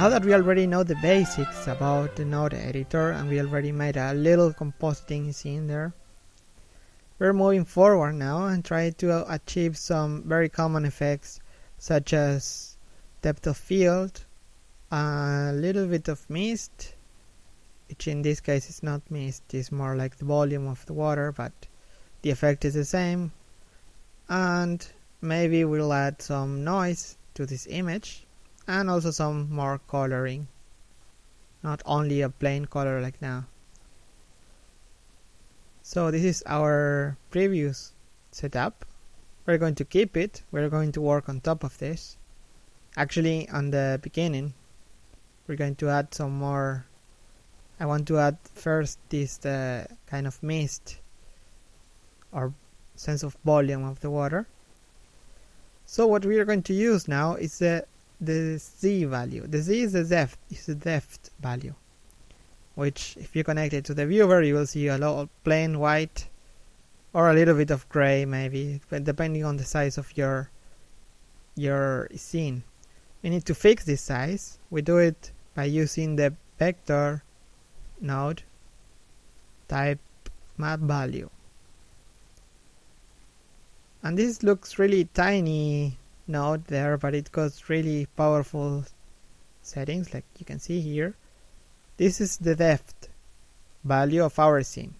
Now that we already know the basics about the node editor and we already made a little compositing scene there, we're moving forward now and try to achieve some very common effects such as depth of field, a little bit of mist, which in this case is not mist, it's more like the volume of the water, but the effect is the same. And maybe we'll add some noise to this image and also some more coloring, not only a plain color like now. So this is our previous setup. We're going to keep it. We're going to work on top of this. Actually, on the beginning, we're going to add some more. I want to add first this uh, kind of mist or sense of volume of the water. So what we are going to use now is the the z value. The z is the depth is the depth value which if you connect it to the viewer you will see a lot of plain white or a little bit of gray maybe depending on the size of your your scene. We need to fix this size. We do it by using the vector node type map value. And this looks really tiny node there but it got really powerful settings like you can see here this is the depth value of our scene.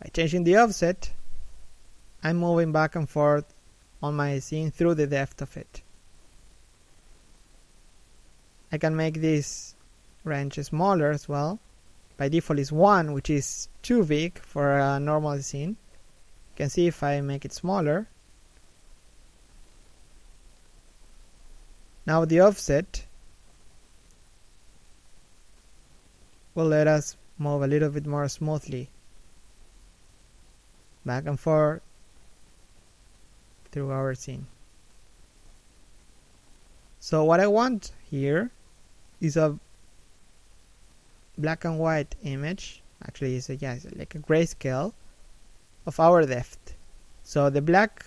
By changing the offset, I'm moving back and forth on my scene through the depth of it. I can make this range smaller as well. By default is 1, which is too big for a normal scene. You can see if I make it smaller. Now the offset will let us move a little bit more smoothly back and forth through our scene. So what I want here is a black and white image. Actually, it's a, yeah, it's like a grayscale of our depth. So the black,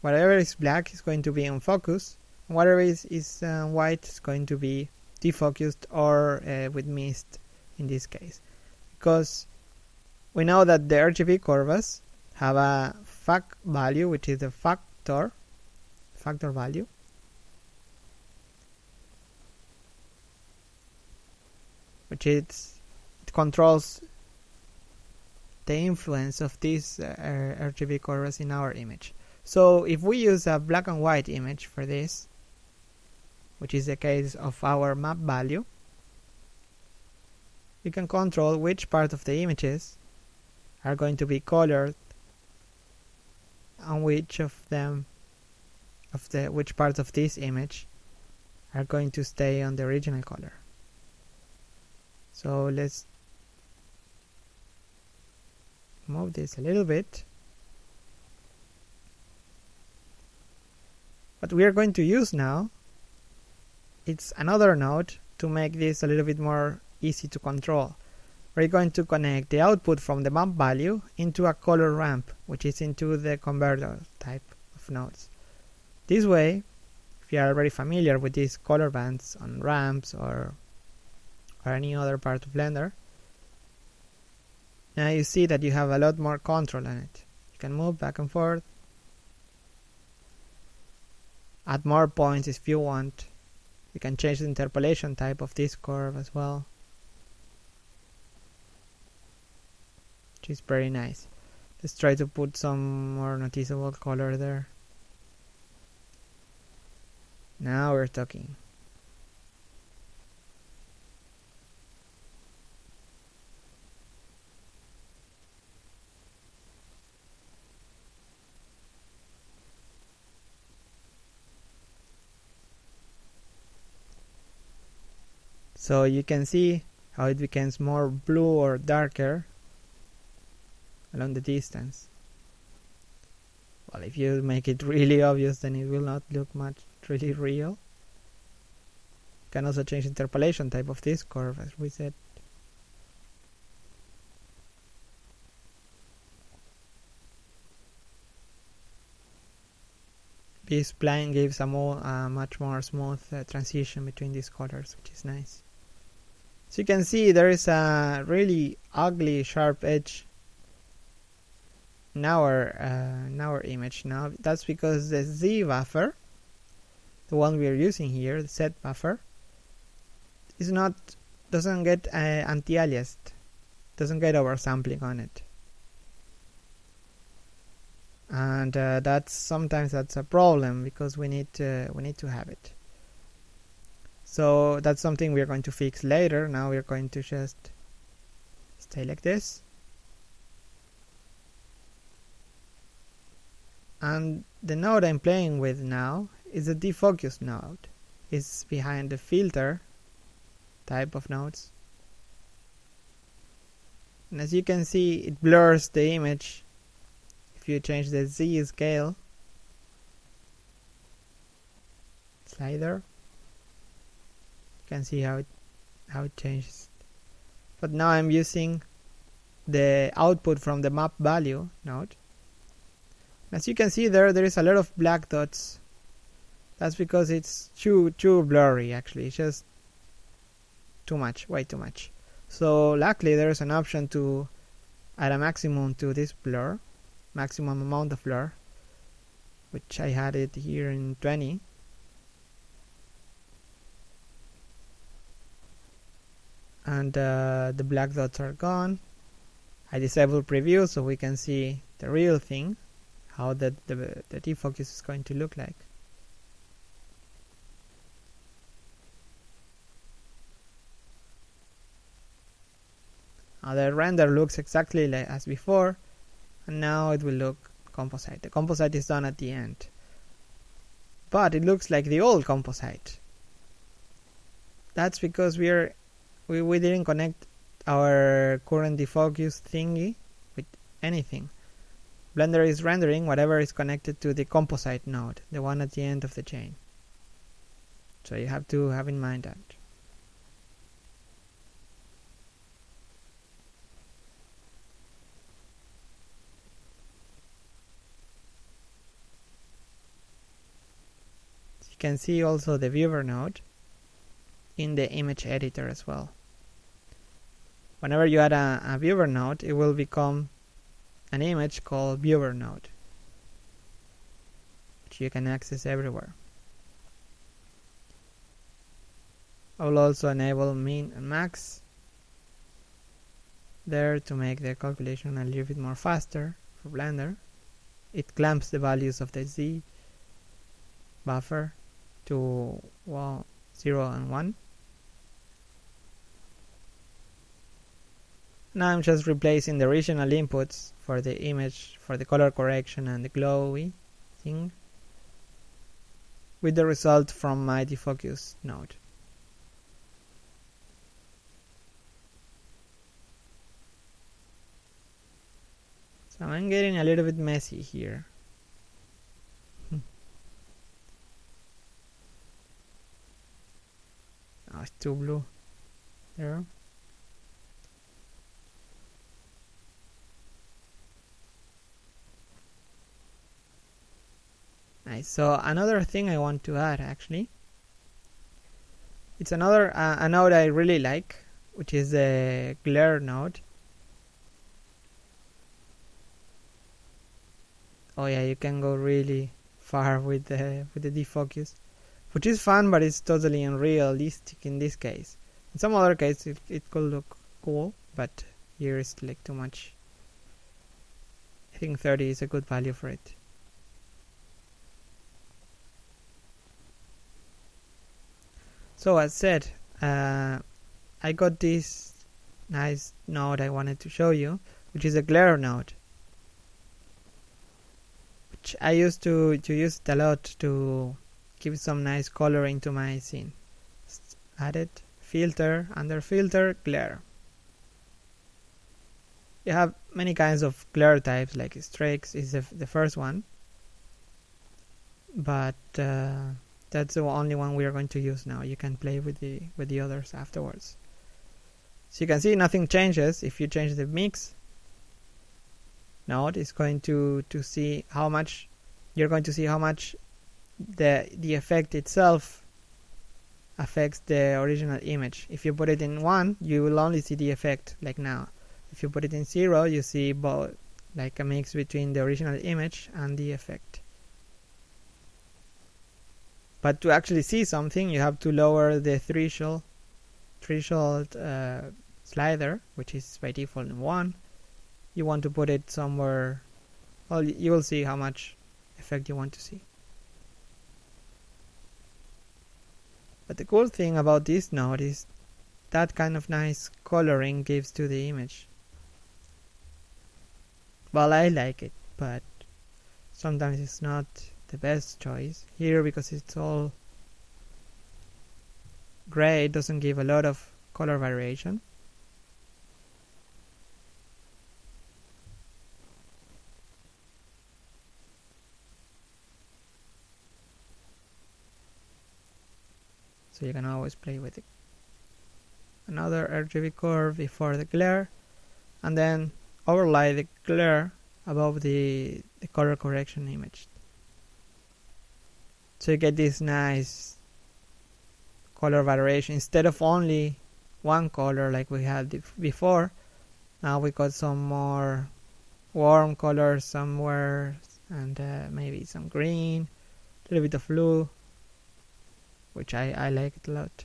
whatever is black, is going to be in focus. Whatever is, is uh, white is going to be defocused or uh, with mist in this case because we know that the RGB curves have a fac value which is the factor factor value which it controls the influence of these uh, RGB curves in our image. So if we use a black and white image for this, which is the case of our map value, you can control which part of the images are going to be colored and which of them of the which parts of this image are going to stay on the original color. So let's move this a little bit. What we are going to use now it's another node to make this a little bit more easy to control. We're going to connect the output from the map value into a color ramp, which is into the converter type of nodes. This way, if you are already familiar with these color bands on ramps or, or any other part of Blender, now you see that you have a lot more control on it. You can move back and forth, add more points if you want. You can change the interpolation type of this curve as well. which is very nice. Let's try to put some more noticeable color there. Now we're talking. So you can see how it becomes more blue or darker along the distance. Well, if you make it really obvious, then it will not look much really real. You can also change interpolation type of this curve, as we said. this plane gives a more much more smooth uh, transition between these colors which is nice so you can see there is a really ugly sharp edge in our uh, in our image. Now that's because the Z buffer the one we are using here the Z buffer is not doesn't get uh, anti-aliased. Doesn't get oversampling on it. And uh, that's sometimes that's a problem because we need to, we need to have it so that's something we're going to fix later. Now we're going to just stay like this. And the node I'm playing with now is a defocus node. It's behind the filter type of nodes. And as you can see it blurs the image. If you change the Z scale slider can see how it how it changes. But now I'm using the output from the map value node. As you can see there there is a lot of black dots. That's because it's too too blurry actually. It's just too much way too much. So luckily there is an option to add a maximum to this blur maximum amount of blur which I had it here in 20 and uh, the black dots are gone. I disable preview so we can see the real thing how the, the, the defocus is going to look like. Now the render looks exactly like as before and now it will look composite. The composite is done at the end. But it looks like the old composite. That's because we are we, we didn't connect our current defocus thingy with anything. Blender is rendering whatever is connected to the composite node the one at the end of the chain. So you have to have in mind that. You can see also the viewer node in the image editor as well. Whenever you add a, a viewer node, it will become an image called viewer node, which you can access everywhere. I will also enable min and max there to make the calculation a little bit more faster for Blender. It clamps the values of the Z buffer to well, 0 and 1. Now I'm just replacing the original inputs for the image, for the color correction and the glowy thing with the result from my defocus node. So I'm getting a little bit messy here. Oh, it's too blue. There. Nice. So another thing I want to add actually, it's another uh, a node I really like, which is the glare node. Oh yeah, you can go really far with the with the defocus which is fun but it's totally unrealistic in this case in some other cases it, it could look cool but here it's like too much I think 30 is a good value for it so as said uh, I got this nice node I wanted to show you which is a glare node which I used to, to use it a lot to give some nice color into my scene. Add it filter under filter glare. You have many kinds of glare types like streaks is the, the first one. But uh, that's the only one we are going to use now you can play with the with the others afterwards so you can see nothing changes if you change the mix node it's going to to see how much you're going to see how much the the effect itself affects the original image. If you put it in 1, you will only see the effect, like now. If you put it in 0, you see both, like a mix between the original image and the effect. But to actually see something, you have to lower the threshold, threshold uh, slider, which is by default 1. You want to put it somewhere, well, you will see how much effect you want to see. But the cool thing about this node is that kind of nice coloring gives to the image. Well, I like it, but sometimes it's not the best choice. Here, because it's all gray, it doesn't give a lot of color variation. so you can always play with it another RGB curve before the glare and then overlay the glare above the, the color correction image so you get this nice color variation instead of only one color like we had before now we got some more warm colors somewhere and uh, maybe some green a little bit of blue which I, I like it a lot.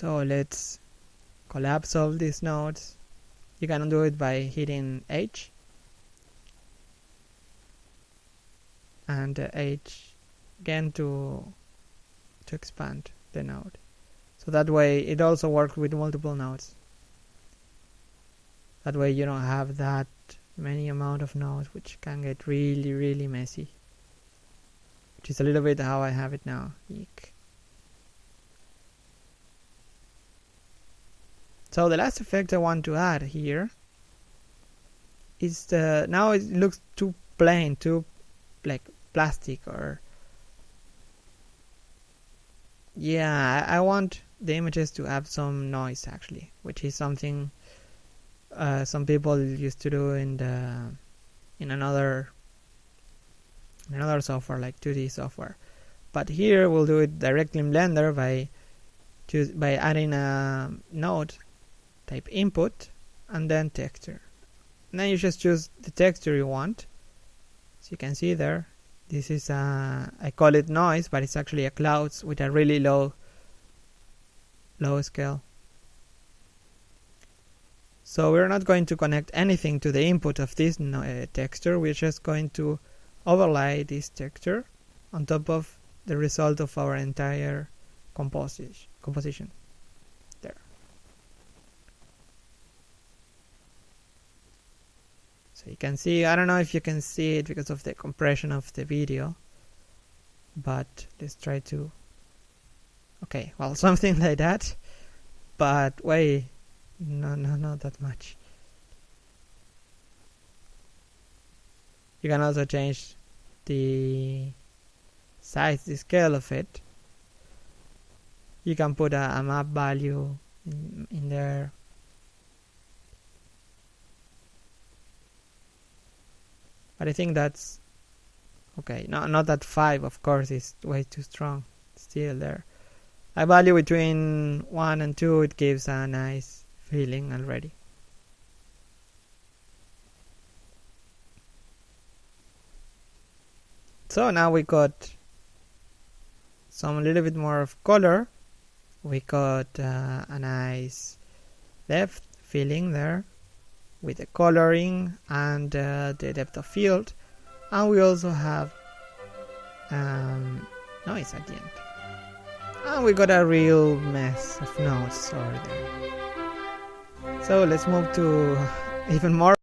So let's collapse all these nodes. You can do it by hitting H and uh, h again to to expand the node so that way it also works with multiple nodes that way you don't have that many amount of nodes which can get really really messy which is a little bit how I have it now Eek. So the last effect I want to add here is the now it looks too plain too like plastic or yeah I want the images to have some noise actually which is something uh, some people used to do in the in another in another software like 2D software. But here we'll do it directly in Blender by choose by adding a node type input and then texture and then you just choose the texture you want so you can see there this is a, I call it noise, but it's actually a clouds with a really low, low scale. So we're not going to connect anything to the input of this uh, texture. We're just going to overlay this texture on top of the result of our entire composition. So you can see I don't know if you can see it because of the compression of the video but let's try to okay well something like that but wait no no not that much. You can also change the size the scale of it. You can put a, a map value in, in there but I think that's okay not, not that 5 of course is way too strong. Still there. I value between 1 and 2 it gives a nice feeling already. So now we got some little bit more of color. We got uh, a nice depth feeling there with the coloring and uh, the depth of field. And we also have um, noise at the end. And we got a real mess of nodes over there. So let's move to even more